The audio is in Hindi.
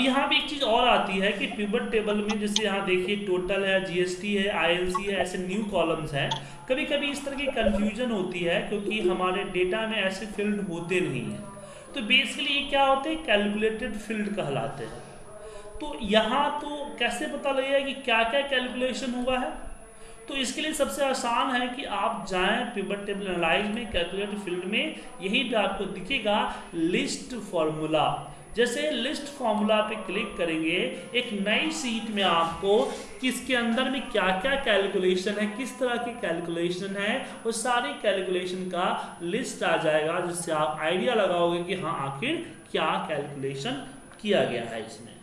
यहाँ पे एक चीज़ और आती है कि पिवट टेबल में जैसे यहाँ देखिए टोटल है जीएसटी है आईएलसी है, ऐसे न्यू कॉलम्स हैं। कभी कभी इस तरह की कंफ्यूजन होती है क्योंकि हमारे डेटा में ऐसे फ़ील्ड होते नहीं हैं। तो बेसिकली ये क्या होते हैं? कैलकुलेटेड फ़ील्ड कहलाते हैं। तो यहाँ तो कैसे पता लगेगा कि क्या क्या कैलकुलेशन हुआ है? तो इसके लिए सबसे आसान है कि आप जाएँ पिवट टेबल एनालाइज में कैलकुलेट फ़ील्ड में, यही पे आपको दिखेगा लिस्ट फॉर्मूला जैसे लिस्ट फॉर्मूला पे क्लिक करेंगे, एक नई सीट में आपको किसके अंदर में क्या क्या कैलकुलेशन है, किस तरह की कैलकुलेशन है, वो सारी कैलकुलेशन का लिस्ट आ जाएगा, जिससे आप आइडिया लगाओगे कि हाँ आखिर क्या कैलकुलेशन किया गया है इसमें।